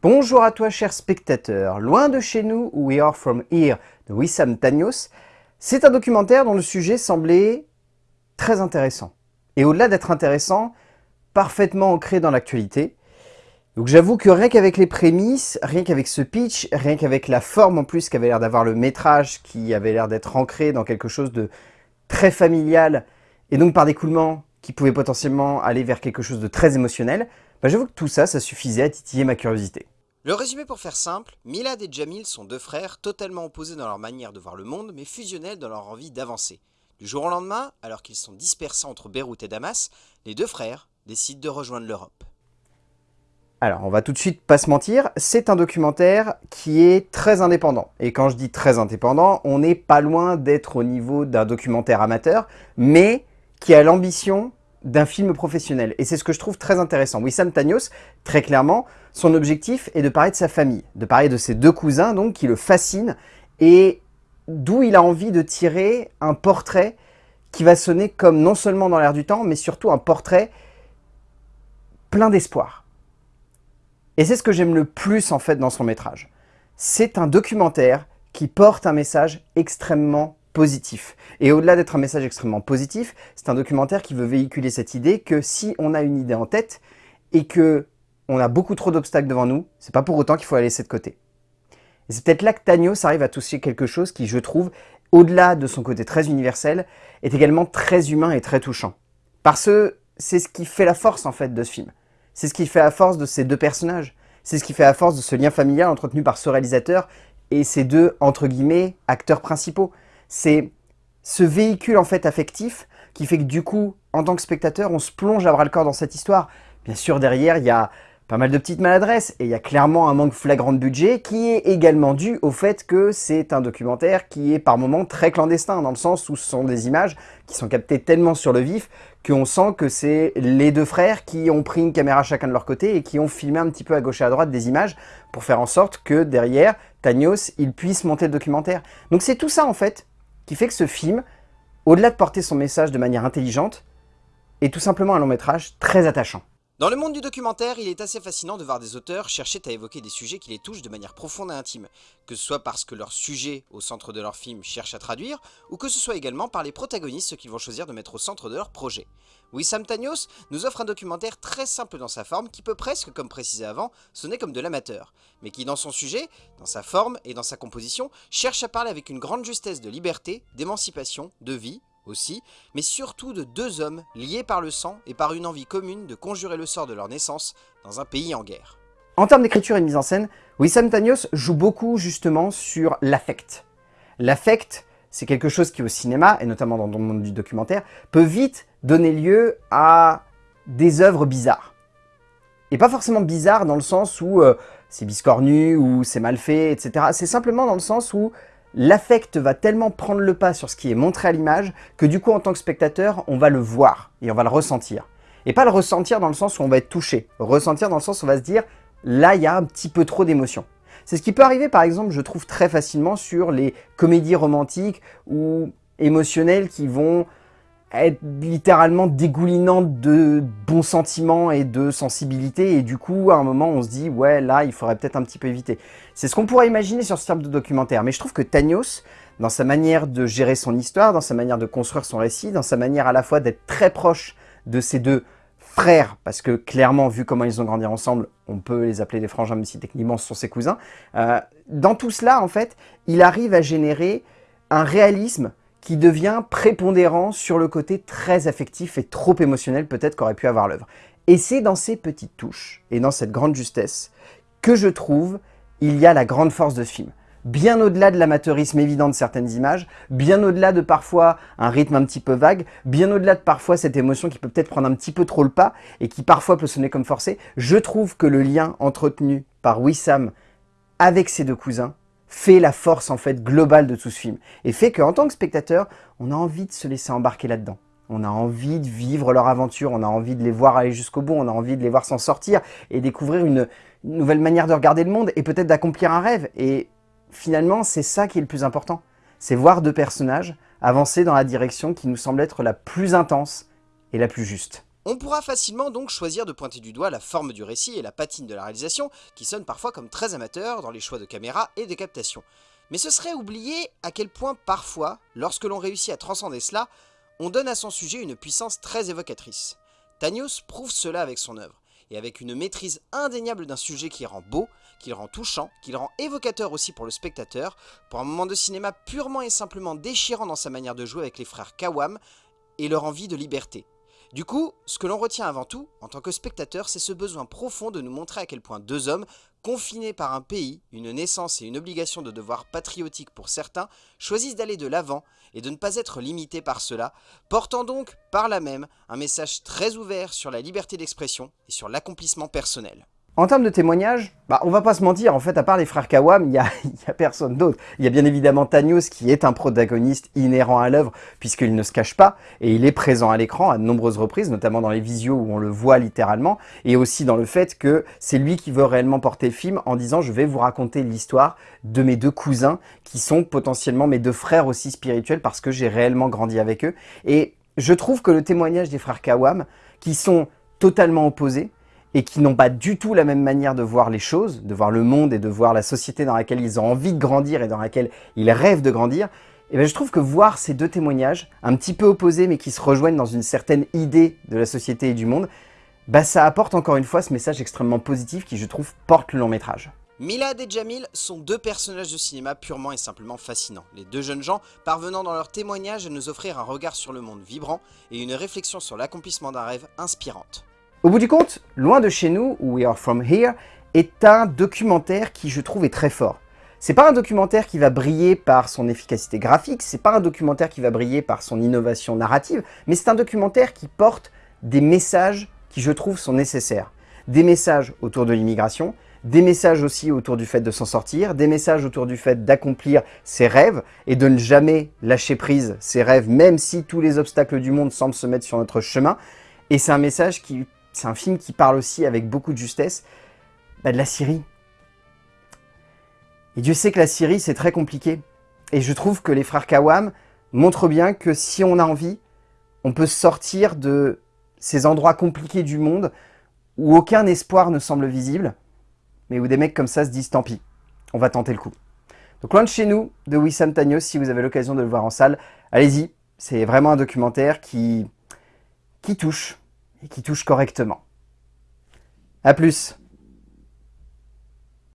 Bonjour à toi cher spectateur, loin de chez nous, We Are From Here de Wissam Tanios, c'est un documentaire dont le sujet semblait très intéressant. Et au-delà d'être intéressant, parfaitement ancré dans l'actualité. Donc j'avoue que rien qu'avec les prémices, rien qu'avec ce pitch, rien qu'avec la forme en plus qu'avait l'air d'avoir le métrage, qui avait l'air d'être ancré dans quelque chose de très familial, et donc par découlement qui pouvait potentiellement aller vers quelque chose de très émotionnel, bah j'avoue que tout ça, ça suffisait à titiller ma curiosité. Le résumé pour faire simple, Milad et Jamil sont deux frères totalement opposés dans leur manière de voir le monde, mais fusionnels dans leur envie d'avancer. Du jour au lendemain, alors qu'ils sont dispersés entre Beyrouth et Damas, les deux frères décident de rejoindre l'Europe. Alors, on va tout de suite pas se mentir, c'est un documentaire qui est très indépendant. Et quand je dis très indépendant, on n'est pas loin d'être au niveau d'un documentaire amateur, mais qui a l'ambition d'un film professionnel. Et c'est ce que je trouve très intéressant. Wissam Tanios, très clairement, son objectif est de parler de sa famille, de parler de ses deux cousins, donc, qui le fascinent, et d'où il a envie de tirer un portrait qui va sonner comme non seulement dans l'air du temps, mais surtout un portrait plein d'espoir. Et c'est ce que j'aime le plus en fait dans son métrage. C'est un documentaire qui porte un message extrêmement Et au-delà d'être un message extrêmement positif, c'est un documentaire qui veut véhiculer cette idée que si on a une idée en tête et que on a beaucoup trop d'obstacles devant nous, c'est pas pour autant qu'il faut la laisser de côté. Et c'est peut-être là que Tanios arrive à toucher quelque chose qui, je trouve, au-delà de son côté très universel, est également très humain et très touchant. Parce que c'est ce qui fait la force, en fait, de ce film. C'est ce qui fait la force de ces deux personnages. C'est ce qui fait la force de ce lien familial entretenu par ce réalisateur et ces deux, entre guillemets, acteurs principaux c'est ce véhicule en fait affectif qui fait que du coup, en tant que spectateur, on se plonge à bras le corps dans cette histoire. Bien sûr, derrière, il y a pas mal de petites maladresses et il y a clairement un manque flagrant de budget qui est également dû au fait que c'est un documentaire qui est par moments très clandestin dans le sens où ce sont des images qui sont captées tellement sur le vif qu'on sent que c'est les deux frères qui ont pris une caméra chacun de leur côté et qui ont filmé un petit peu à gauche et à droite des images pour faire en sorte que derrière, Tanios, il puisse monter le documentaire. Donc c'est tout ça en fait qui fait que ce film, au-delà de porter son message de manière intelligente, est tout simplement un long métrage très attachant. Dans le monde du documentaire, il est assez fascinant de voir des auteurs chercher à évoquer des sujets qui les touchent de manière profonde et intime, que ce soit parce que leur sujet au centre de leur film cherche à traduire, ou que ce soit également par les protagonistes qu'ils vont choisir de mettre au centre de leur projet. Wissam Tanios nous offre un documentaire très simple dans sa forme qui peut presque, comme précisé avant, sonner comme de l'amateur, mais qui dans son sujet, dans sa forme et dans sa composition, cherche à parler avec une grande justesse de liberté, d'émancipation, de vie, aussi, mais surtout de deux hommes liés par le sang et par une envie commune de conjurer le sort de leur naissance dans un pays en guerre. En termes d'écriture et de mise en scène, Wissam Tanios joue beaucoup justement sur l'affect. L'affect, c'est quelque chose qui au cinéma, et notamment dans le monde du documentaire, peut vite donner lieu à des œuvres bizarres. Et pas forcément bizarres dans le sens où euh, c'est biscornu, ou c'est mal fait, etc. C'est simplement dans le sens où l'affect va tellement prendre le pas sur ce qui est montré à l'image que du coup, en tant que spectateur, on va le voir et on va le ressentir. Et pas le ressentir dans le sens où on va être touché, ressentir dans le sens où on va se dire « là, il y a un petit peu trop d'émotion ». C'est ce qui peut arriver, par exemple, je trouve très facilement sur les comédies romantiques ou émotionnelles qui vont être littéralement dégoulinante de bons sentiments et de sensibilité et du coup à un moment on se dit ouais là il faudrait peut-être un petit peu éviter. C'est ce qu'on pourrait imaginer sur ce type de documentaire mais je trouve que Tanios dans sa manière de gérer son histoire, dans sa manière de construire son récit, dans sa manière à la fois d'être très proche de ses deux frères, parce que clairement, vu comment ils ont grandi ensemble, on peut les appeler des frangins, même si techniquement ce sont ses cousins. Euh, dans tout cela, en fait, il arrive à générer un réalisme qui devient prépondérant sur le côté très affectif et trop émotionnel peut-être qu'aurait pu avoir l'œuvre. Et c'est dans ces petites touches et dans cette grande justesse que je trouve il y a la grande force de ce film. Bien au-delà de l'amateurisme évident de certaines images, bien au-delà de parfois un rythme un petit peu vague, bien au-delà de parfois cette émotion qui peut peut-être prendre un petit peu trop le pas et qui parfois peut sonner comme forcé, je trouve que le lien entretenu par Wissam avec ses deux cousins fait la force en fait globale de tout ce film et fait qu'en tant que spectateur, on a envie de se laisser embarquer là-dedans. On a envie de vivre leur aventure, on a envie de les voir aller jusqu'au bout, on a envie de les voir s'en sortir et découvrir une, nouvelle manière de regarder le monde et peut-être d'accomplir un rêve. Et finalement, c'est ça qui est le plus important. C'est voir deux personnages avancer dans la direction qui nous semble être la plus intense et la plus juste. On pourra facilement donc choisir de pointer du doigt la forme du récit et la patine de la réalisation, qui sonnent parfois comme très amateurs dans les choix de caméra et de captation. Mais ce serait oublier à quel point parfois, lorsque l'on réussit à transcender cela, on donne à son sujet une puissance très évocatrice. Tanios prouve cela avec son œuvre, et avec une maîtrise indéniable d'un sujet qui rend beau, qui le rend touchant, qui le rend évocateur aussi pour le spectateur, pour un moment de cinéma purement et simplement déchirant dans sa manière de jouer avec les frères Kawam, et leur envie de liberté, du coup, ce que l'on retient avant tout, en tant que spectateur, c'est ce besoin profond de nous montrer à quel point deux hommes, confinés par un pays, une naissance et une obligation de devoir patriotique pour certains, choisissent d'aller de l'avant et de ne pas être limités par cela, portant donc, par là même, un message très ouvert sur la liberté d'expression et sur l'accomplissement personnel. En termes de témoignages, bah, on va pas se mentir, en fait, à part les frères Kawam, il n'y a, personne d'autre. Il y a bien évidemment Tanios qui est un protagoniste inhérent à l'œuvre, puisqu'il ne se cache pas, et il est présent à l'écran à de nombreuses reprises, notamment dans les visios où on le voit littéralement, et aussi dans le fait que c'est lui qui veut réellement porter le film en disant « je vais vous raconter l'histoire de mes deux cousins, qui sont potentiellement mes deux frères aussi spirituels, parce que j'ai réellement grandi avec eux ». Et je trouve que le témoignage des frères Kawam, qui sont totalement opposés, et qui n'ont pas du tout la même manière de voir les choses, de voir le monde et de voir la société dans laquelle ils ont envie de grandir et dans laquelle ils rêvent de grandir, et eh bien je trouve que voir ces deux témoignages, un petit peu opposés mais qui se rejoignent dans une certaine idée de la société et du monde, bah ça apporte encore une fois ce message extrêmement positif qui je trouve porte le long métrage. Milad et Jamil sont deux personnages de cinéma purement et simplement fascinants. Les deux jeunes gens parvenant dans leur témoignage à nous offrir un regard sur le monde vibrant et une réflexion sur l'accomplissement d'un rêve inspirante. Au bout du compte, Loin de chez nous, We Are From Here, est un documentaire qui je trouve est très fort. C'est pas un documentaire qui va briller par son efficacité graphique, c'est pas un documentaire qui va briller par son innovation narrative, mais c'est un documentaire qui porte des messages qui je trouve sont nécessaires. Des messages autour de l'immigration, des messages aussi autour du fait de s'en sortir, des messages autour du fait d'accomplir ses rêves et de ne jamais lâcher prise ses rêves, même si tous les obstacles du monde semblent se mettre sur notre chemin. Et c'est un message qui c'est un film qui parle aussi avec beaucoup de justesse bah, de la Syrie. Et Dieu sait que la Syrie, c'est très compliqué. Et je trouve que les frères Kawam montrent bien que si on a envie, on peut sortir de ces endroits compliqués du monde où aucun espoir ne semble visible, mais où des mecs comme ça se disent tant pis, on va tenter le coup. Donc loin de chez nous, de Wissam Tagnos, si vous avez l'occasion de le voir en salle, allez-y, c'est vraiment un documentaire qui, qui touche, et qui touche correctement. A plus